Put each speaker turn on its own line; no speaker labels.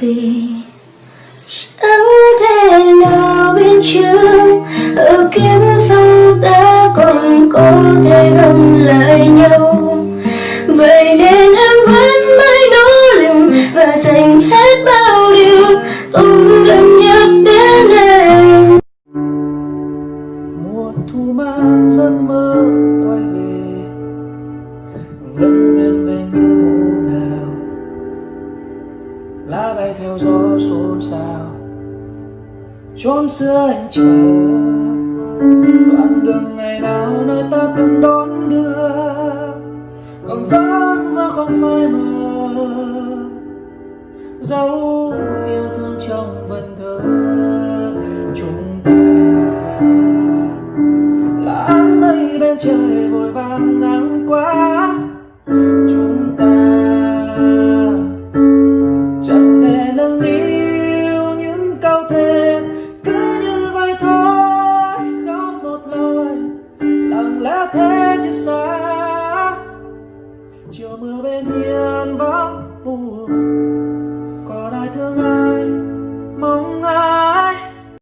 vì chẳng thể nào bên trước ở kiếp sau ta còn có thể gần lại nhau. Vậy nên em vẫn mãi nỗ lực và dành hết bao điều tốt lần nhất đến em.
Mùa thu mang giấc mơ quay về. Lá bay theo gió xôn xao. Chốn xưa anh chờ, đoạn đường ngày nào nơi ta từng đón đưa. Còn vắng và không phai mờ, dấu yêu thương trong vần thơ. Chúng ta là áng mây bên trời vội lẽ thế chia xa chiều mưa bên hiên vắng buồn.